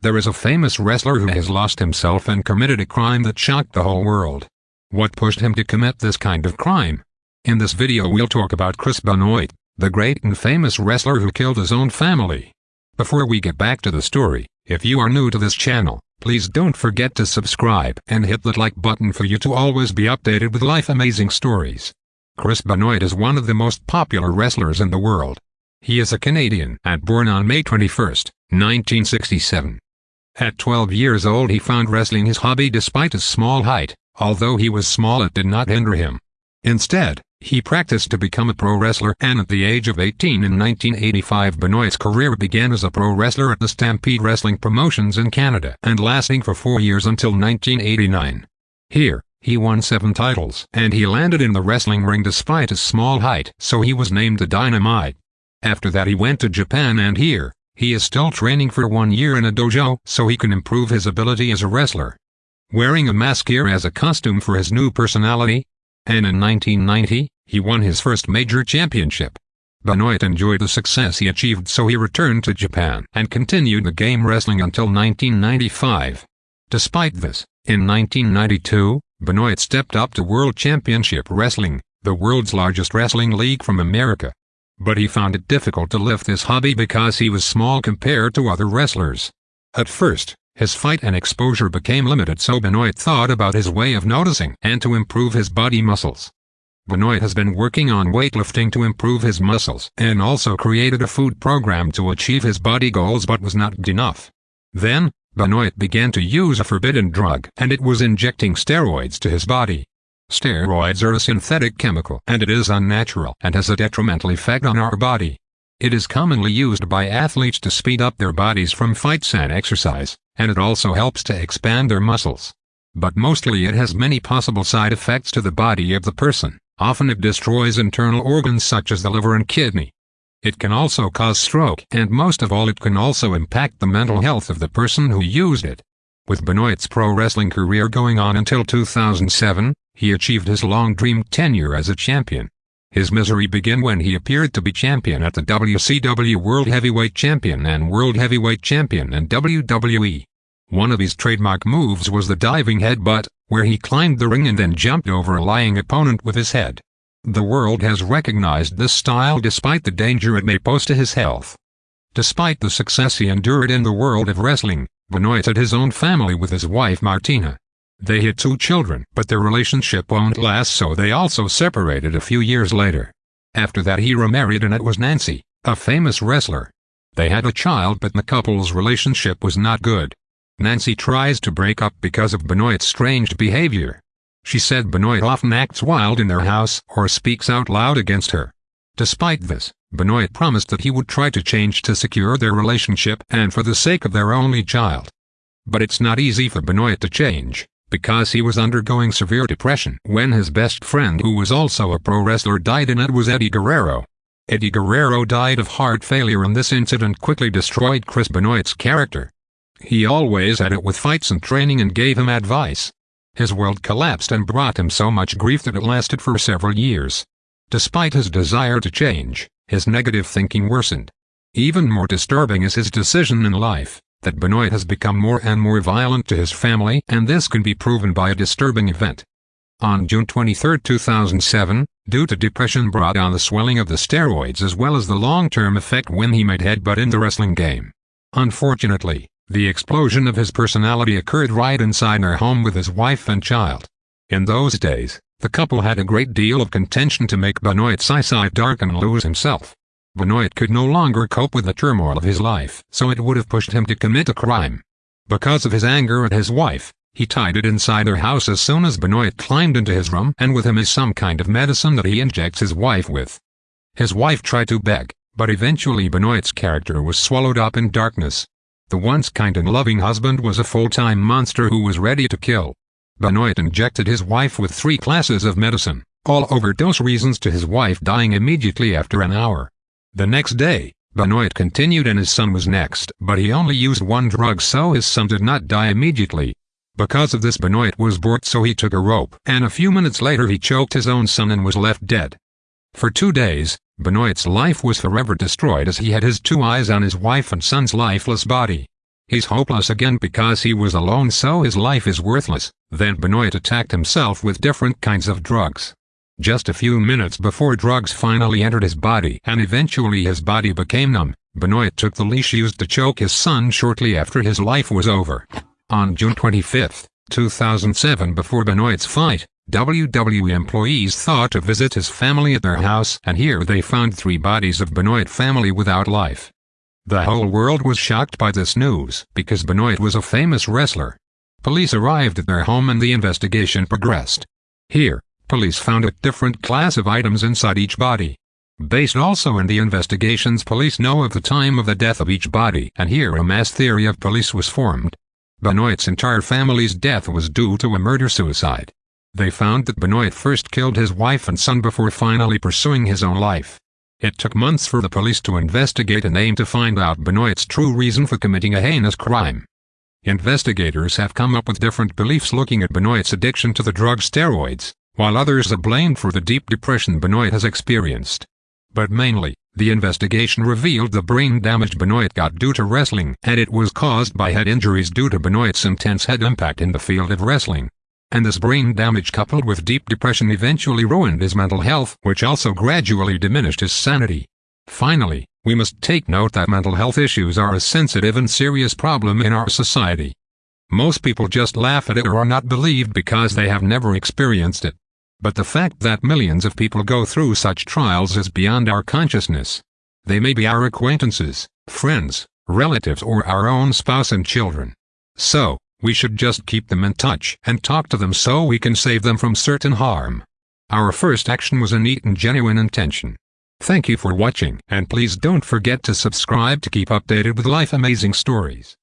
There is a famous wrestler who has lost himself and committed a crime that shocked the whole world. What pushed him to commit this kind of crime? In this video we'll talk about Chris Benoit, the great and famous wrestler who killed his own family. Before we get back to the story, if you are new to this channel, please don't forget to subscribe and hit that like button for you to always be updated with life amazing stories. Chris Benoit is one of the most popular wrestlers in the world. He is a Canadian and born on May 21, 1967. At 12 years old he found wrestling his hobby despite his small height, although he was small it did not hinder him. Instead, he practiced to become a pro wrestler and at the age of 18 in 1985 Benoit's career began as a pro wrestler at the Stampede Wrestling Promotions in Canada and lasting for four years until 1989. Here, he won seven titles and he landed in the wrestling ring despite his small height so he was named the Dynamite. After that he went to Japan and here, he is still training for one year in a dojo so he can improve his ability as a wrestler. Wearing a mask here as a costume for his new personality, and in 1990, he won his first major championship. Benoit enjoyed the success he achieved so he returned to Japan and continued the game wrestling until 1995. Despite this, in 1992, Benoit stepped up to World Championship Wrestling, the world's largest wrestling league from America but he found it difficult to lift this hobby because he was small compared to other wrestlers. At first, his fight and exposure became limited so Benoit thought about his way of noticing and to improve his body muscles. Benoit has been working on weightlifting to improve his muscles and also created a food program to achieve his body goals but was not good enough. Then, Benoit began to use a forbidden drug and it was injecting steroids to his body. Steroids are a synthetic chemical and it is unnatural and has a detrimental effect on our body. It is commonly used by athletes to speed up their bodies from fights and exercise, and it also helps to expand their muscles. But mostly it has many possible side effects to the body of the person. Often it destroys internal organs such as the liver and kidney. It can also cause stroke and most of all it can also impact the mental health of the person who used it. With Benoit's pro wrestling career going on until 2007, he achieved his long-dreamed tenure as a champion. His misery began when he appeared to be champion at the WCW World Heavyweight Champion and World Heavyweight Champion in WWE. One of his trademark moves was the diving headbutt, where he climbed the ring and then jumped over a lying opponent with his head. The world has recognized this style despite the danger it may pose to his health. Despite the success he endured in the world of wrestling, Benoit had his own family with his wife Martina. They had two children, but their relationship won't last so they also separated a few years later. After that he remarried and it was Nancy, a famous wrestler. They had a child but the couple's relationship was not good. Nancy tries to break up because of Benoit's strange behavior. She said Benoit often acts wild in their house or speaks out loud against her. Despite this, Benoit promised that he would try to change to secure their relationship and for the sake of their only child. But it's not easy for Benoit to change because he was undergoing severe depression when his best friend who was also a pro wrestler died and it was Eddie Guerrero. Eddie Guerrero died of heart failure and this incident quickly destroyed Chris Benoit's character. He always had it with fights and training and gave him advice. His world collapsed and brought him so much grief that it lasted for several years. Despite his desire to change, his negative thinking worsened. Even more disturbing is his decision in life that Benoit has become more and more violent to his family and this can be proven by a disturbing event. On June 23, 2007, due to depression brought on the swelling of the steroids as well as the long-term effect when he made headbutt in the wrestling game. Unfortunately, the explosion of his personality occurred right inside their home with his wife and child. In those days, the couple had a great deal of contention to make Benoit's eyesight dark and lose himself. Benoit could no longer cope with the turmoil of his life, so it would have pushed him to commit a crime. Because of his anger at his wife, he tied it inside her house as soon as Benoit climbed into his room and with him is some kind of medicine that he injects his wife with. His wife tried to beg, but eventually Benoit's character was swallowed up in darkness. The once kind and loving husband was a full-time monster who was ready to kill. Benoit injected his wife with three classes of medicine, all overdose reasons to his wife dying immediately after an hour. The next day, Benoit continued and his son was next, but he only used one drug so his son did not die immediately. Because of this Benoit was bored so he took a rope, and a few minutes later he choked his own son and was left dead. For two days, Benoit's life was forever destroyed as he had his two eyes on his wife and son's lifeless body. He's hopeless again because he was alone so his life is worthless. Then Benoit attacked himself with different kinds of drugs. Just a few minutes before drugs finally entered his body and eventually his body became numb, Benoit took the leash used to choke his son shortly after his life was over. On June 25, 2007 before Benoit's fight, WWE employees thought to visit his family at their house and here they found three bodies of Benoit family without life. The whole world was shocked by this news because Benoit was a famous wrestler. Police arrived at their home and the investigation progressed. Here, police found a different class of items inside each body. Based also in the investigations police know of the time of the death of each body and here a mass theory of police was formed. Benoit's entire family's death was due to a murder-suicide. They found that Benoit first killed his wife and son before finally pursuing his own life. It took months for the police to investigate and aim to find out Benoit's true reason for committing a heinous crime. Investigators have come up with different beliefs looking at Benoit's addiction to the drug steroids, while others are blamed for the deep depression Benoit has experienced. But mainly, the investigation revealed the brain damage Benoit got due to wrestling and it was caused by head injuries due to Benoit's intense head impact in the field of wrestling and this brain damage coupled with deep depression eventually ruined his mental health, which also gradually diminished his sanity. Finally, we must take note that mental health issues are a sensitive and serious problem in our society. Most people just laugh at it or are not believed because they have never experienced it. But the fact that millions of people go through such trials is beyond our consciousness. They may be our acquaintances, friends, relatives or our own spouse and children. So, we should just keep them in touch and talk to them so we can save them from certain harm. Our first action was a neat and genuine intention. Thank you for watching and please don't forget to subscribe to keep updated with life amazing stories.